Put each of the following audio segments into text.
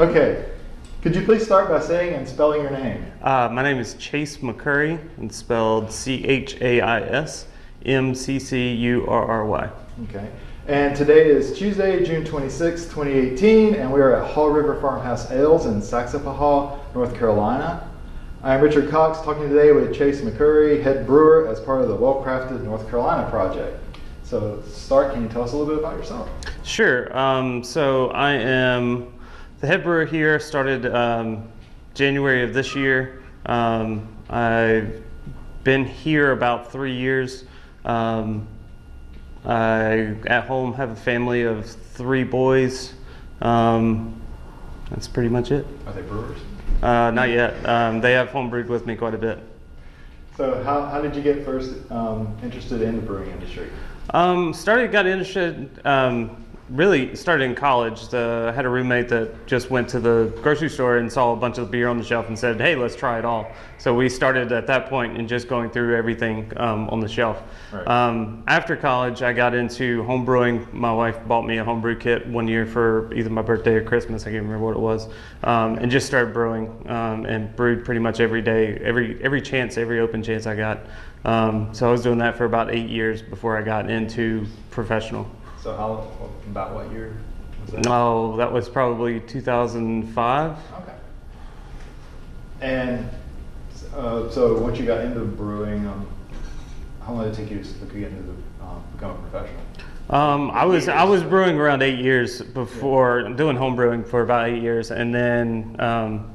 Okay. Could you please start by saying and spelling your name? Uh, my name is Chais McCurry, and spelled C H A I S M C C U R R Y. Okay. And today is Tuesday, June 26, 2018, and we are at Haw River Farmhouse Ales in Saxapahaw, North Carolina. I'm Richard Cox, talking today with Chais McCurry, head brewer, as part of the Well Crafted North Carolina project. So, start, can you tell us a little bit about yourself? Sure. Um, so I am the head brewer here. Started um, January of this year. Um, I've been here about three years. Um, I at home have a family of three boys. Um, that's pretty much it. Are they brewers? Uh, not yet. Um, they have homebrewed with me quite a bit. So, how, how did you get first um, interested in the brewing industry? Um, started, got interested, um, really started in college. The, I had a roommate that just went to the grocery store and saw a bunch of beer on the shelf and said, hey, let's try it all. So we started at that point and just going through everything um, on the shelf. Right. Um, after college, I got into home brewing. My wife bought me a homebrew kit one year for either my birthday or Christmas. I can't remember what it was. Um, and just started brewing um, and brewed pretty much every day, every, every chance, every open chance I got. Um, so I was doing that for about eight years before I got into professional. So, how about what year was that? No, that was probably 2005. Okay. And uh, so once you got into brewing, um, how long did it take you to get into the, um, become a professional? Um, I was I was brewing around eight years before doing home brewing for about eight years, and then um,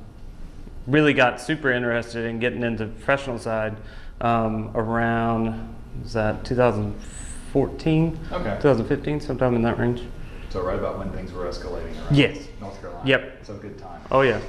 really got super interested in getting into the professional side um, around was that 2014, Okay. 2015, sometime in that range. So right about when things were escalating around Yes. North Carolina. Yep. So good time. Oh yeah,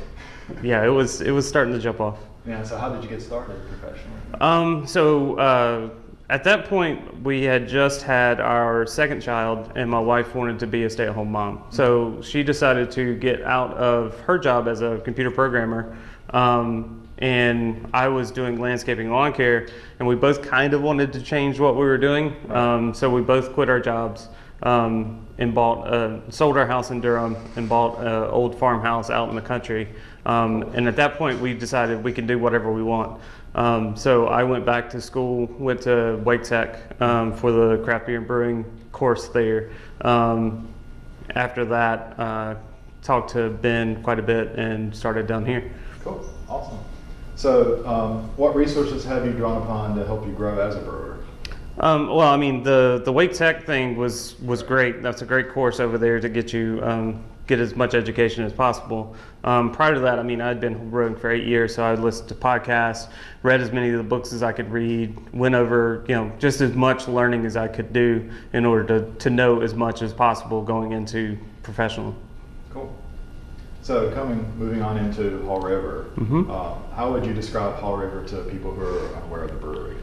yeah. It was it was starting to jump off. Yeah. So how did you get started professionally? Um, so uh, at that point, we had just had our second child, and my wife wanted to be a stay-at-home mom. So she decided to get out of her job as a computer programmer, um, and I was doing landscaping lawn care, and we both kind of wanted to change what we were doing. Um, so we both quit our jobs. Um, and bought, uh, sold our house in Durham and bought an old farmhouse out in the country. Um, and at that point, we decided we can do whatever we want. Um, so I went back to school, went to Wake Tech um, for the craft beer and brewing course there. Um, after that, uh, talked to Ben quite a bit and started down here. Cool. Awesome. So um, what resources have you drawn upon to help you grow as a brewer? Um, well, I mean, the the Wake Tech thing was was great. That's a great course over there to get you um, get as much education as possible. Um, prior to that, I mean, I'd been brewing for eight years, so I'd listened to podcasts, read as many of the books as I could read, went over you know just as much learning as I could do in order to to know as much as possible going into professional. Cool. So coming, moving on into Haw River, Mhm. uh, how would you describe Haw River to people who are unaware of the brewery?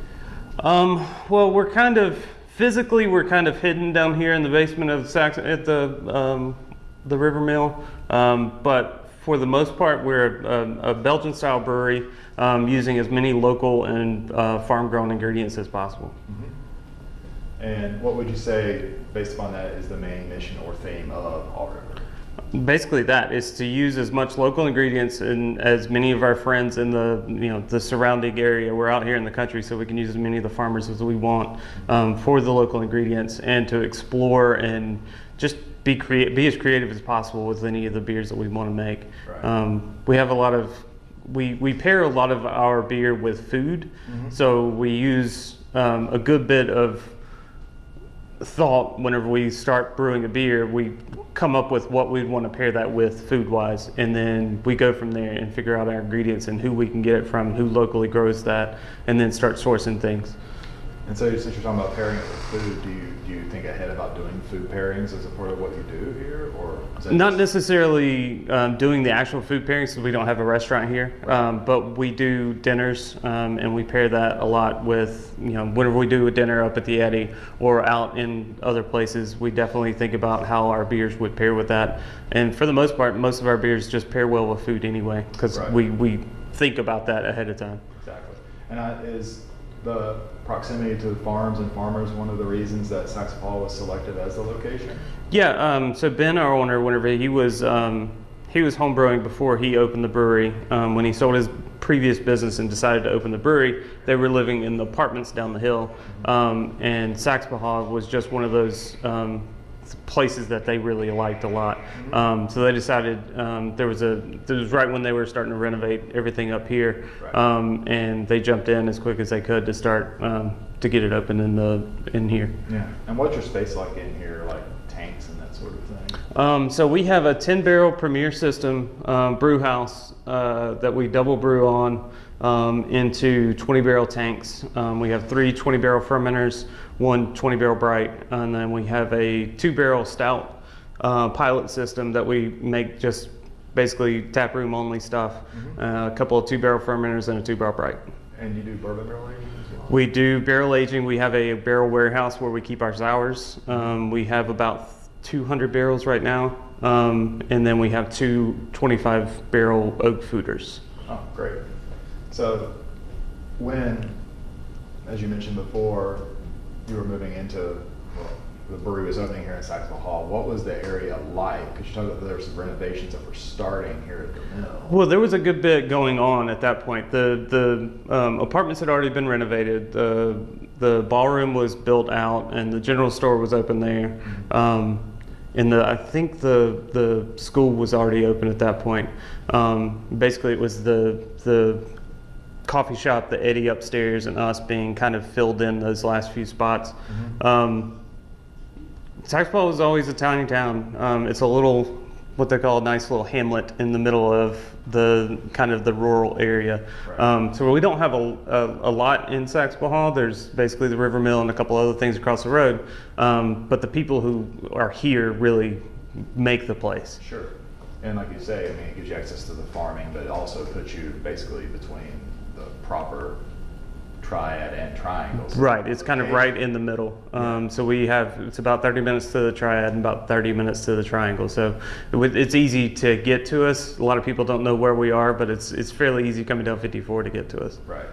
Um, well, we're kind of physically we're kind of hidden down here in the basement of Sax at the um, the River Mill, um, but for the most part, we're a, a Belgian style brewery um, using as many local and uh, farm grown ingredients as possible. And what would you say, based upon that, is the main mission or theme of Haw River? Basically, that is to use as much local ingredients and as many of our friends in the you know the surrounding area. We're out here in the country, so we can use as many of the farmers as we want um, for the local ingredients and to explore and just be create be as creative as possible with any of the beers that we want to make. Right. Um, we have a lot of we we pair a lot of our beer with food, so we use um, a good bit of thought whenever we start brewing a beer we come up with what we'd want to pair that with food wise and then we go from there and figure out our ingredients and who we can get it from who locally grows that and then start sourcing things And so, since you're talking about pairing it with food, do you do you think ahead about doing food pairings as a part of what you do here, or not necessarily um, doing the actual food pairings because we don't have a restaurant here um, but we do dinners um, and we pair that a lot with you know whenever we do a dinner up at the eddy or out in other places we definitely think about how our beers would pair with that and for the most part most of our beers just pair well with food anyway because Right. we, we think about that ahead of time Exactly. And uh, is the proximity to farms and farmers one of the reasons that Saxapahaw was selected as the location? Yeah, um, so Ben, our owner, whenever he was, um, he was homebrewing before he opened the brewery. Um, when he sold his previous business and decided to open the brewery, they were living in the apartments down the hill, um, and Saxapahaw was just one of those um, places that they really liked a lot. Um, so they decided um, there was a it was right when they were starting to renovate everything up here, um, and they jumped in as quick as they could to start um, to get it open in the in here. Yeah. And what's your space like in here, like tanks and that sort of thing? Um, so we have a 10 barrel Premier System um, brew house uh, that we double brew on um, into 20 barrel tanks. Um, we have three 20 barrel fermenters, one 20 barrel bright, and then we have a two barrel stout uh, pilot system that we make just basically tap room only stuff. Uh, a couple of two barrel fermenters and a two barrel bright. And you do bourbon barrel aging as well? We do barrel aging. We have a barrel warehouse where we keep our sours. Um, we have about 200 barrels right now. Um, and then we have two 25 barrel oak foeders. Oh, great. So, when, as you mentioned before, you were moving into, well, the brewery was opening here in Saxapahaw, what was the area like? Because you talked about there were some renovations that were starting here at the mill. Well, there was a good bit going on at that point. The the um, apartments had already been renovated. The the ballroom was built out, and the general store was open there. Um, and the I think the the school was already open at that point. Um, basically, it was the the coffee shop, the Eddy upstairs, and us being kind of filled in those last few spots. Um, Saxapahaw is always a tiny town. Um, it's a little, what they call a nice little hamlet in the middle of the kind of the rural area. Right. Um, so we don't have a, a, a lot in Saxapahaw. There's basically the River Mill and a couple other things across the road. Um, but the people who are here really make the place. Sure. And like you say, I mean, it gives you access to the farming, but it also puts you basically between proper triad and triangles. Right, it's kind of right in the middle. Um, so we have it's about 30 minutes to the triad and about 30 minutes to the triangle. So it's easy to get to us. A lot of people don't know where we are, but it's it's fairly easy coming down 54 to get to us. Right.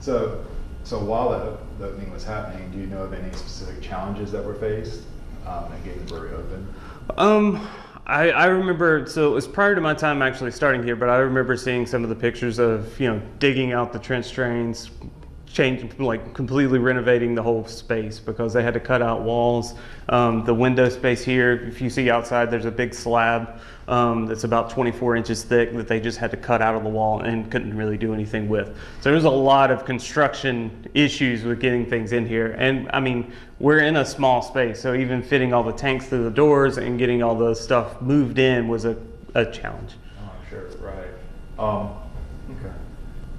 So, so while the, the opening was happening, do you know of any specific challenges that were faced um, in getting the brewery open? Um, I, I remember, so it was prior to my time actually starting here, but I remember seeing some of the pictures of, you know, digging out the trench drains, changing, like completely renovating the whole space because they had to cut out walls. Um, the window space here, if you see outside, there's a big slab um, that's about 24 inches thick that they just had to cut out of the wall and couldn't really do anything with. So there's a lot of construction issues with getting things in here. And I mean, we're in a small space, so even fitting all the tanks through the doors and getting all the stuff moved in was a, a challenge. Oh, sure, right. Um.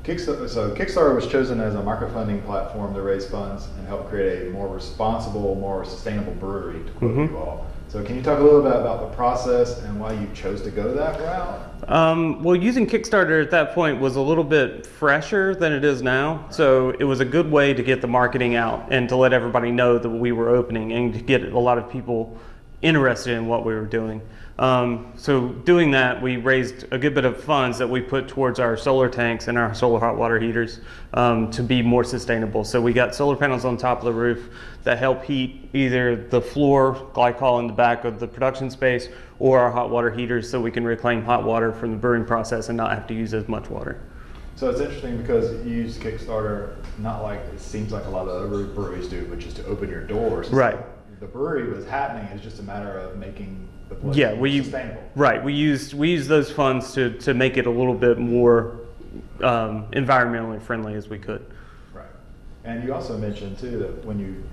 Kickstarter, so Kickstarter was chosen as a microfunding platform to raise funds and help create a more responsible, more sustainable brewery, to quote Mhm. you all. So can you talk a little bit about the process and why you chose to go that route? Um, well, using Kickstarter at that point was a little bit fresher than it is now. So it was a good way to get the marketing out and to let everybody know that we were opening and to get a lot of people interested in what we were doing. Um, so doing that, we raised a good bit of funds that we put towards our solar tanks and our solar hot water heaters um, to be more sustainable. So we got solar panels on top of the roof that help heat either the floor glycol in the back of the production space or our hot water heaters so we can reclaim hot water from the brewing process and not have to use as much water. So it's interesting because you use Kickstarter not like it seems like a lot of other breweries do, which is to open your doors. Right. The brewery was happening. It's just a matter of making the Yeah, we sustainable. right. We used we used those funds to to make it a little bit more um, environmentally friendly as we could. Right. And you also mentioned too that when you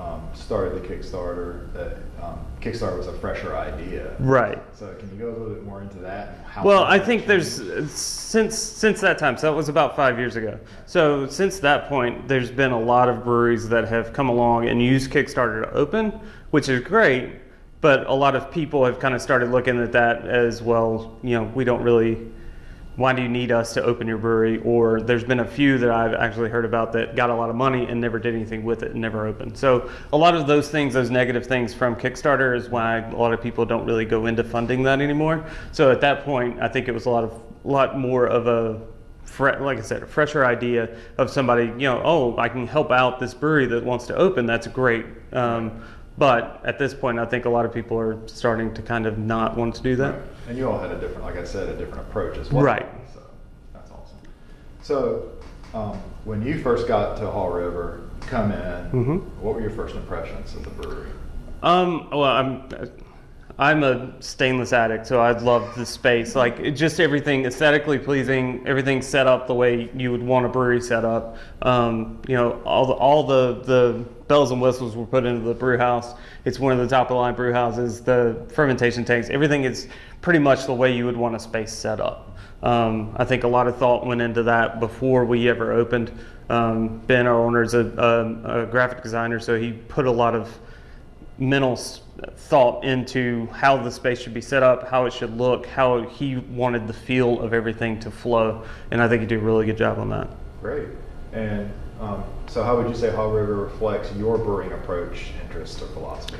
um, started the Kickstarter, that um, Kickstarter was a fresher idea. Right. So can you go a little bit more into that? And how Well, I think there's since since that time. So that was about five years ago. So since that point, there's been a lot of breweries that have come along and used Kickstarter to open, which is great. But a lot of people have kind of started looking at that as well. You know, we don't really. Why do you need us to open your brewery? Or there's been a few that I've actually heard about that got a lot of money and never did anything with it and never opened. So a lot of those things, those negative things from Kickstarter, is why a lot of people don't really go into funding that anymore. So at that point, I think it was a lot of, lot more of a, like I said, a fresher idea of somebody, you know, oh, I can help out this brewery that wants to open. That's great. Um, But at this point, I think a lot of people are starting to kind of not want to do that. Right. And you all had a different, like I said, a different approach as well. Right. So that's awesome. So um, when you first got to Haw River, come in, Mhm. what were your first impressions of the brewery? Um, well, I'm I'm a stainless addict, so I love the space. Like just everything aesthetically pleasing, everything set up the way you would want a brewery set up. Um, you know, all the all the the bells and whistles were put into the brew house. It's one of the top of the line brew houses. The fermentation tanks, everything is pretty much the way you would want a space set up. Um, I think a lot of thought went into that before we ever opened. Um, ben, our owner, is a, a, a graphic designer, so he put a lot of mental thought into how the space should be set up, how it should look, how he wanted the feel of everything to flow, and I think he did a really good job on that. Great. And um, so, how would you say Haw River reflects your brewing approach, interest, or philosophy?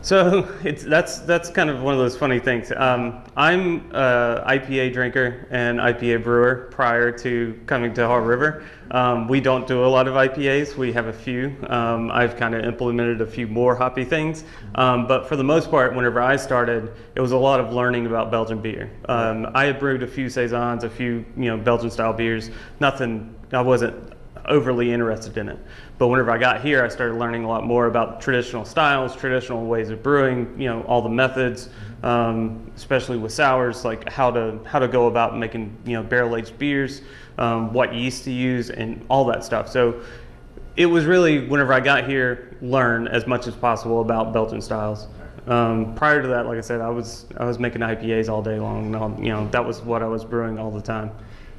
So it's that's that's kind of one of those funny things. Um, I'm an IPA drinker and IPA brewer prior to coming to Haw River. Um, we don't do a lot of IPAs. We have a few. Um, I've kind of implemented a few more hoppy things, um, but for the most part, whenever I started, it was a lot of learning about Belgian beer. Um, I had brewed a few saisons, a few you know Belgian style beers. Nothing. I wasn't overly interested in it. But whenever I got here, I started learning a lot more about traditional styles, traditional ways of brewing, you know, all the methods, um, especially with sours, like how to how to go about making you know barrel aged beers, um, what yeast to use, and all that stuff. So it was really whenever I got here, learn as much as possible about Belgian styles. Um, prior to that, like I said, I was I was making IPAs all day long. All, you know, that was what I was brewing all the time.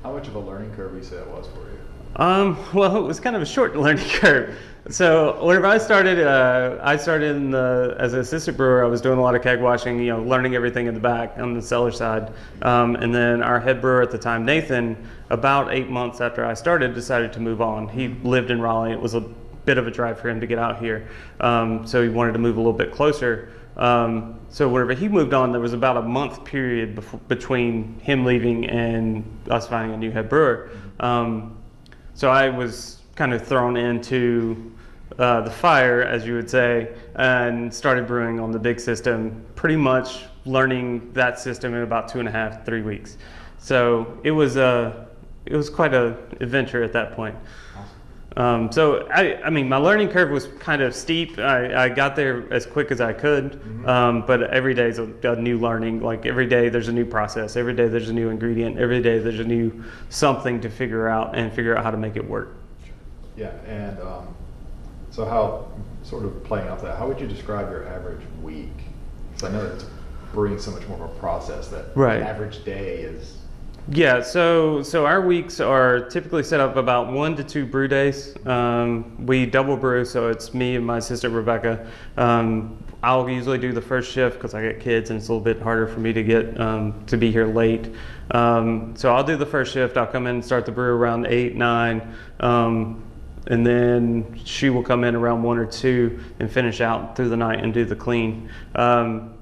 How much of a learning curve you say it was for you? Um, well, it was kind of a short learning curve. So whenever I started, uh, I started in the, as an assistant brewer. I was doing a lot of keg washing, you know, learning everything in the back on the cellar side. Um, and then our head brewer at the time, Nathan, about eight months after I started, decided to move on. He lived in Raleigh. It was a bit of a drive for him to get out here, um, so he wanted to move a little bit closer. Um, so whenever he moved on, there was about a month period between him leaving and us finding a new head brewer. Um, so I was kind of thrown into uh, the fire, as you would say, and started brewing on the big system, pretty much learning that system in about two and a half, three weeks. So it was a, it was quite a adventure at that point. Um, so I, I mean, my learning curve was kind of steep. I, I got there as quick as I could, um, but every day is a, a new learning. Like every day, there's a new process. Every day, there's a new ingredient. Every day, there's a new something to figure out and figure out how to make it work. Yeah, and um, so how, sort of playing off that, how would you describe your average week? Because I know it's brewing so much more of a process that Right. an average day is. Yeah, so so our weeks are typically set up about one to two brew days. Um, we double brew, so it's me and my sister Rebecca. Um, I'll usually do the first shift because I get kids, and it's a little bit harder for me to get um, to be here late. Um, so I'll do the first shift. I'll come in and start the brew around eight, nine, um, and then she will come in around one or two and finish out through the night and do the clean. Um,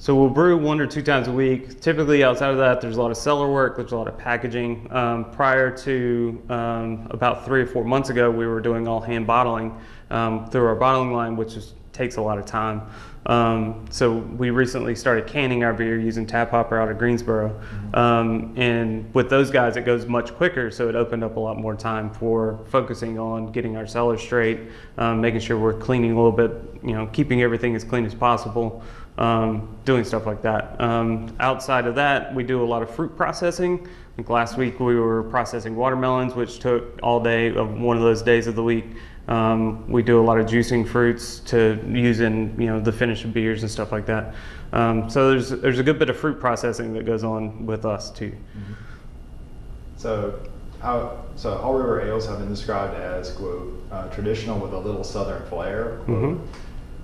so we'll brew one or two times a week. Typically, outside of that, there's a lot of cellar work. There's a lot of packaging. Um, prior to um, about three or four months ago, we were doing all hand bottling um, through our bottling line, which is, takes a lot of time. Um, so we recently started canning our beer using Tap Hopper out of Greensboro, um, and with those guys, it goes much quicker. So it opened up a lot more time for focusing on getting our cellar straight, um, making sure we're cleaning a little bit, you know, keeping everything as clean as possible um, doing stuff like that. Um, outside of that, we do a lot of fruit processing. I think last week we were processing watermelons, which took all day of one of those days of the week. Um, we do a lot of juicing fruits to use in you know the finish of beers and stuff like that. Um, so there's there's a good bit of fruit processing that goes on with us too. So, how, so Haw River ales have been described as quote uh, traditional with a little southern flair. Quote. Mhm.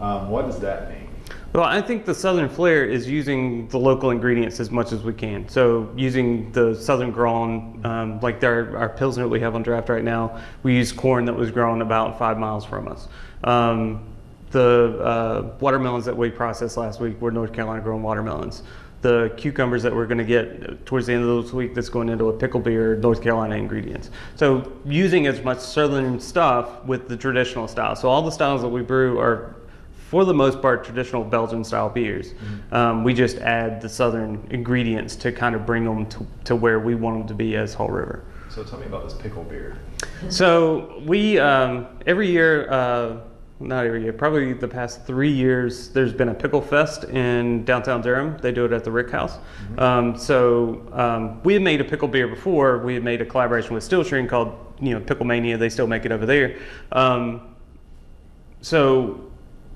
Um, what does that mean? Well, I think the Southern flair is using the local ingredients as much as we can. So using the Southern grown, um, like our, our Pilsner that we have on draft right now, we use corn that was grown about five miles from us. Um, the uh, watermelons that we processed last week were North Carolina grown watermelons. The cucumbers that we're going to get towards the end of this week that's going into a pickle beer, North Carolina ingredients. So using as much Southern stuff with the traditional style. So all the styles that we brew are for the most part, traditional Belgian style beers. Um, we just add the southern ingredients to kind of bring them to, to where we want them to be as Haw River. So tell me about this pickle beer. So we um, every year, uh, not every year, probably the past three years, there's been a pickle fest in downtown Durham. They do it at the Rick House. Um, so um, we had made a pickle beer before. We had made a collaboration with Steel String called you know Pickle Mania. They still make it over there. Um, so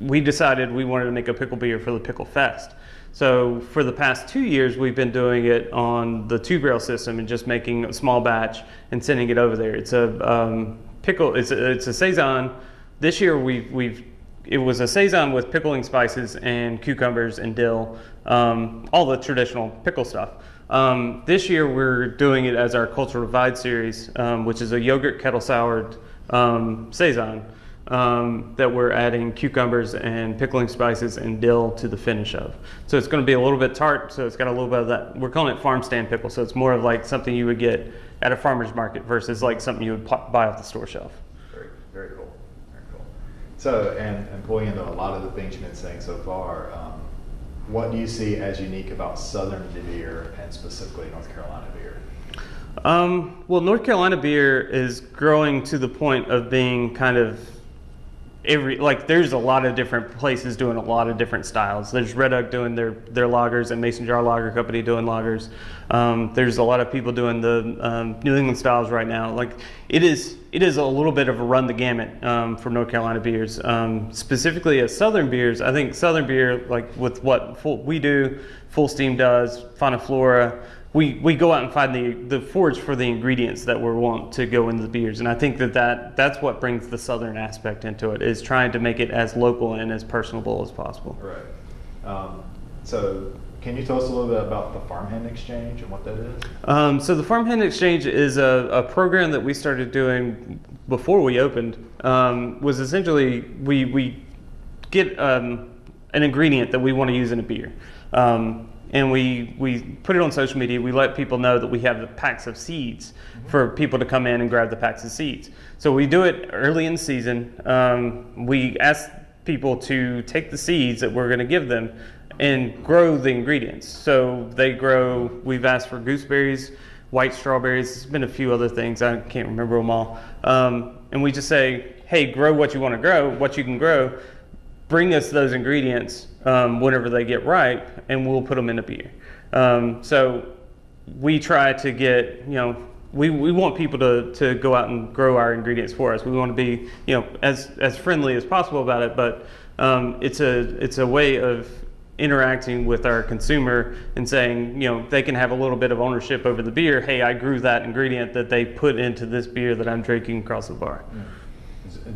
we decided we wanted to make a pickle beer for the pickle fest. So for the past two years, we've been doing it on the two barrel system and just making a small batch and sending it over there. It's a um, pickle. It's a, it's a saison. This year we've we've it was a saison with pickling spices and cucumbers and dill, um, all the traditional pickle stuff. Um, this year we're doing it as our Cultural Divide series, um, which is a yogurt kettle soured um, saison um, that we're adding cucumbers and pickling spices and dill to the finish of. So it's going to be a little bit tart. So it's got a little bit of that. We're calling it farm stand pickle. So it's more of like something you would get at a farmer's market versus like something you would buy off the store shelf. Very, very cool. Very cool. So, and, and pulling into a lot of the things you've been saying so far, um, what do you see as unique about Southern beer and specifically North Carolina beer? Um, well, North Carolina beer is growing to the point of being kind of every like. There's a lot of different places doing a lot of different styles. There's Red Oak doing their their lagers and Mason Jar Lager Company doing lagers. Um, there's a lot of people doing the um, New England styles right now. Like it is it is a little bit of a run the gamut um, for North Carolina beers. Um, specifically as Southern beers, I think Southern beer like with what full, we do, Fullsteam does, Fonta Flora we, we go out and find the, the forage for the ingredients that we want to go into the beers. And I think that, that that's what brings the southern aspect into it, is trying to make it as local and as personable as possible. Right. Um, so, can you tell us a little bit about the Farmhand Exchange and what that is? Um, so the Farmhand Exchange is a, a program that we started doing before we opened. Um, was essentially we we get um, an ingredient that we want to use in a beer, um, and we we put it on social media. We let people know that we have the packs of seeds for people to come in and grab the packs of seeds. So we do it early in the season. Um, we ask people to take the seeds that we're going to give them and grow the ingredients. So they grow. We've asked for gooseberries, white strawberries. There's been a few other things. I can't remember them all. Um, and we just say, hey, grow what you want to grow, what you can grow. Bring us those ingredients um, whenever they get ripe, and we'll put them in a beer. Um, so we try to get, you know, we, we want people to, to go out and grow our ingredients for us. We want to be, you know, as, as friendly as possible about it, but um, it's a it's a way of interacting with our consumer and saying, you know, they can have a little bit of ownership over the beer. Hey, I grew that ingredient that they put into this beer that I'm drinking across the bar. It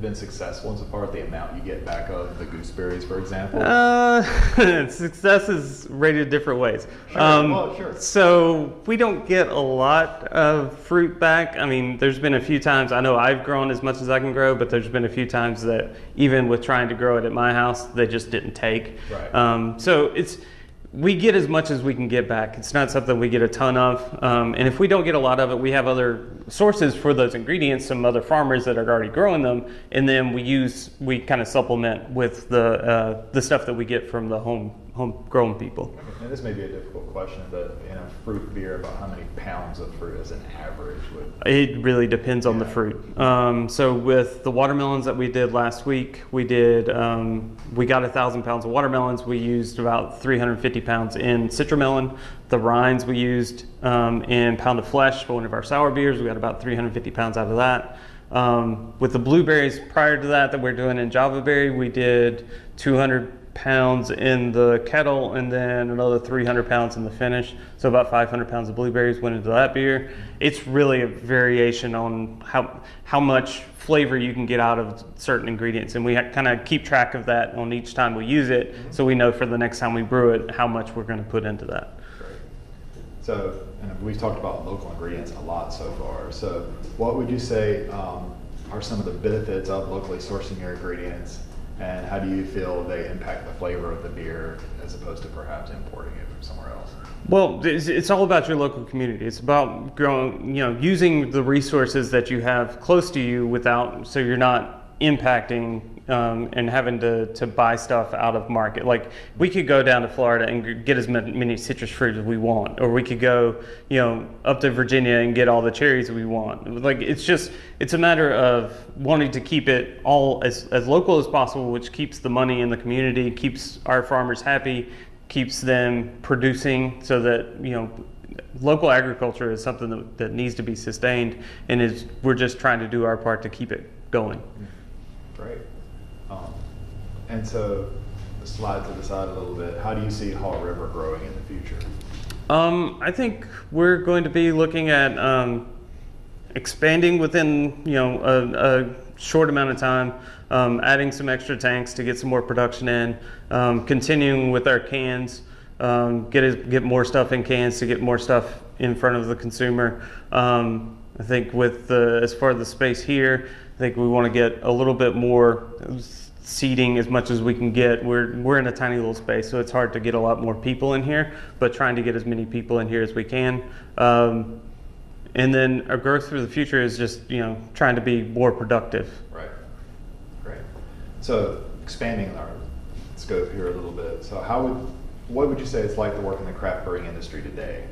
been successful insofar as the amount you get back of the gooseberries, for example? Uh, success is rated different ways. Sure, Um, well, sure. So we don't get a lot of fruit back. I mean, there's been a few times, I know I've grown as much as I can grow, but there's been a few times that even with trying to grow it at my house, they just didn't take. Right. Um, so it's, we get as much as we can get back. It's not something we get a ton of. Um, and if we don't get a lot of it, we have other sources for those ingredients, some other farmers that are already growing them. And then we use, we kind of supplement with the, uh, the stuff that we get from the home, homegrown people. and this may be a difficult question, but in a fruit beer, about how many pounds of fruit as an average would? It really depends on the fruit. Um, so with the watermelons that we did last week, we did um, we got a thousand pounds of watermelons. We used about 350 pounds in citramelon. The rinds we used um, in pound of flesh for one of our sour beers. We got about 350 pounds out of that. Um, with the blueberries prior to that that we're doing in Java berry, we did 200 pounds in the kettle and then another 300 pounds in the finish. So about 500 pounds of blueberries went into that beer. It's really a variation on how how much flavor you can get out of certain ingredients, and we kind of keep track of that on each time we use it, so we know for the next time we brew it how much we're going to put into that. So, and we've talked about local ingredients a lot so far. So, what would you say um, are some of the benefits of locally sourcing your ingredients, and how do you feel they impact the flavor of the beer as opposed to perhaps importing it from somewhere else? Well, it's, it's all about your local community. It's about growing, you know, using the resources that you have close to you without, so you're not impacting um, and having to, to buy stuff out of market. Like we could go down to Florida and get as many, citrus fruits as we want, or we could go, you know, up to Virginia and get all the cherries we want. Like it's just it's a matter of wanting to keep it all as, as local as possible, which keeps the money in the community, keeps our farmers happy, keeps them producing, so that you know local agriculture is something that, that needs to be sustained and is we're just trying to do our part to keep it going and so, slide to the side a little bit. How do you see Haw River growing in the future? um, i think we're going to be looking at um, expanding within you know a, a short amount of time um, adding some extra tanks to get some more production in um, continuing with our cans um, get it, get more stuff in cans to get more stuff in front of the consumer. Um, I think with the as far as the space here, I think we want to get a little bit more seating as much as we can get. We're we're in a tiny little space, so it's hard to get a lot more people in here. But trying to get as many people in here as we can. Um, and then our growth for the future is just you know trying to be more productive. Right. Great. So, expanding our scope here a little bit. So, how would what would you say it's like to work in the craft brewing industry today?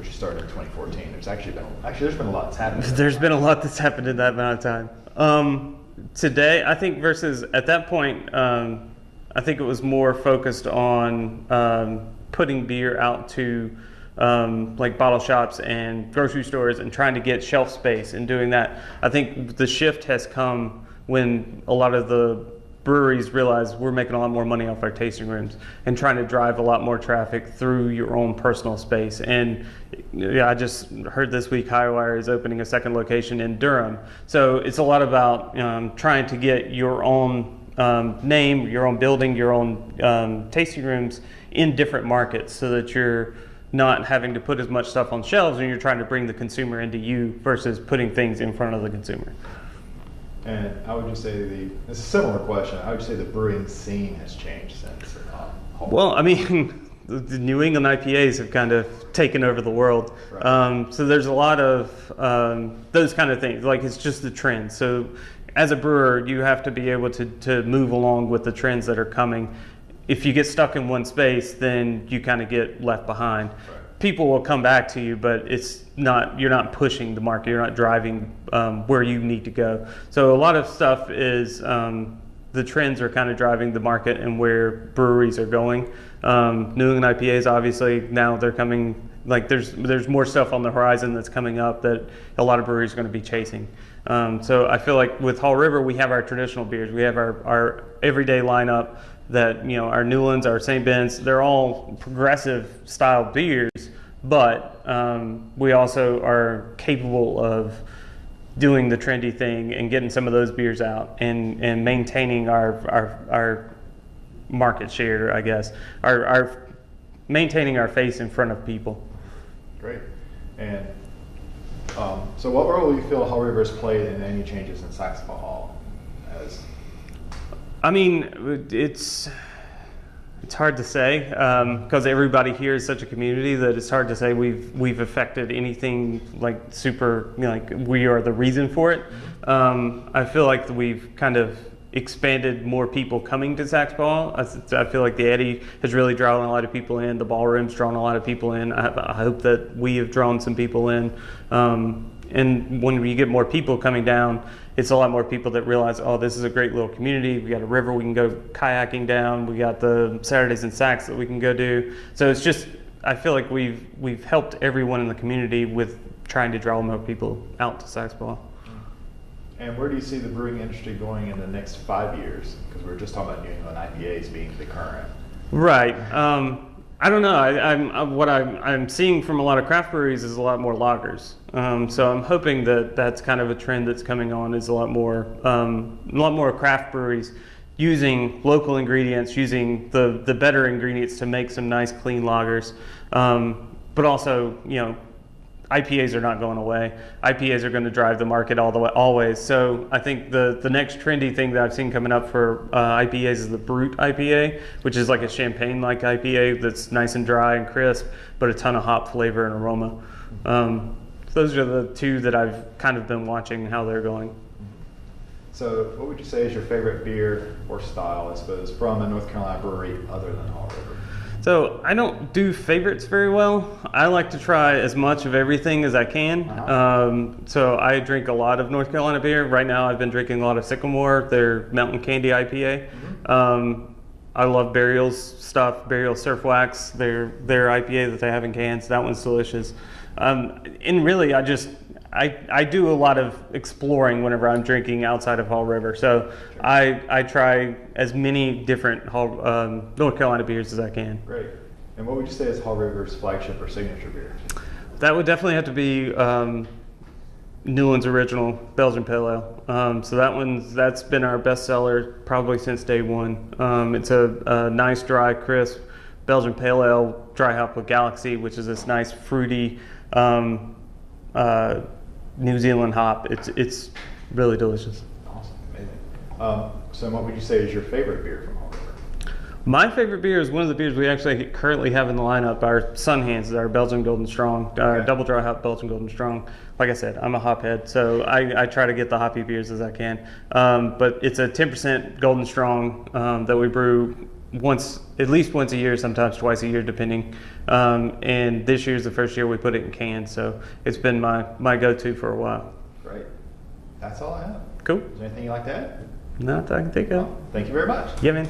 Course, you started in 2014. There's actually been actually there's been a lot that's happened. There's been a lot that's happened in that amount of time. Um, today, I think versus at that point, um, I think it was more focused on um, putting beer out to um, like bottle shops and grocery stores and trying to get shelf space and doing that. I think the shift has come when a lot of the breweries realize we're making a lot more money off our tasting rooms and trying to drive a lot more traffic through your own personal space. And yeah, I just heard this week Hi-Wire is opening a second location in Durham. So it's a lot about um, trying to get your own um, name, your own building, your own um, tasting rooms in different markets so that you're not having to put as much stuff on shelves and you're trying to bring the consumer into you versus putting things in front of the consumer. And I would just say the? It's a similar question. I would say the brewing scene has changed since? Uh, Well, I mean, the New England IPAs have kind of taken over the world. Right. Um, so there's a lot of um, those kind of things. Like it's just the trend. So as a brewer, you have to be able to, to move along with the trends that are coming. If you get stuck in one space, then you kind of get left behind. People will come back to you, but it's not. You're not pushing the market. You're not driving um, where you need to go. So a lot of stuff is um, the trends are kind of driving the market and where breweries are going. Um, New England IPAs, obviously, now they're coming. Like there's there's more stuff on the horizon that's coming up that a lot of breweries are going to be chasing. Um, so I feel like with Haw River, we have our traditional beers. We have our, our everyday lineup that you know our Newlands, our St. Ben's. They're all progressive style beers, but um, we also are capable of doing the trendy thing and getting some of those beers out and, and maintaining our, our, our market share, I guess, our, our maintaining our face in front of people. Great. And um, so, what role do you feel Haw River has played in any changes in Saxapahaw? I mean, it's it's hard to say because everybody here is such a community that it's hard to say we've we've affected anything like super you know, like we are the reason for it. Um, I feel like we've kind of expanded more people coming to Saxapahaw. I, I feel like the Eddy has really drawn a lot of people in. The ballroom's drawn a lot of people in. I, I hope that we have drawn some people in. Um, and when you get more people coming down, it's a lot more people that realize, oh, this is a great little community. We got a river we can go kayaking down. We got the Saturdays and Sacks that we can go do. So it's just, I feel like we've we've helped everyone in the community with trying to draw more people out to Saxapahaw. and where do you see the brewing industry going in the next five years? Because we are just talking about New England IPAs being the current. Right. Um, I don't know. I, I'm uh, what I'm, I'm seeing from a lot of craft breweries is a lot more lagers. Um, so I'm hoping that that's kind of a trend that's coming on. Is a lot more um, a lot more craft breweries using local ingredients, using the the better ingredients to make some nice clean lagers. Um, but also, you know, IPAs are not going away. IPAs are going to drive the market all the way, always. So I think the, the next trendy thing that I've seen coming up for uh, IPAs is the Brut IPA, which is like a champagne-like IPA that's nice and dry and crisp, but a ton of hop flavor and aroma. Um, those are the two that I've kind of been watching how they're going. So, what would you say is your favorite beer or style, I suppose, from a North Carolina brewery other than Haw River? So I don't do favorites very well. I like to try as much of everything as I can. Uh-huh. Um, so I drink a lot of North Carolina beer. Right now, I've been drinking a lot of Sycamore, their Mountain Candy IPA. Um, I love Burial's stuff, Burial Surf Wax, their their IPA that they have in cans. That one's delicious. Um, and really, I just I, I do a lot of exploring whenever I'm drinking outside of Haw River. So I I try as many different Hall, um, North Carolina beers as I can. Great. And what would you say is Haw River's flagship or signature beer? That would definitely have to be um, Newland's original Belgian Pale Ale. Um, so that one's that's been our best seller probably since day one. Um, it's a, a nice, dry, crisp Belgian Pale Ale, dry hop with Galaxy, which is this nice, fruity um, uh, New Zealand hop. It's it's really delicious. Awesome. Amazing. Um, so, what would you say is your favorite beer from Haw River? My favorite beer is one of the beers we actually currently have in the lineup. Our Sun Hands, our Belgian Golden Strong, uh, Okay. double dry hop Belgian Golden Strong. Like I said, I'm a hop head, so I, I try to get the hoppy beers as I can. Um, but it's a 10% Golden Strong um, that we brew once, at least once a year, sometimes twice a year, depending. Um, and this year's the first year we put it in cans, so it's been my, my go-to for a while. Great. That's all I have. Cool. Is there anything you'd like that? add? Not that I can think of. Thank you very much. Yeah, man.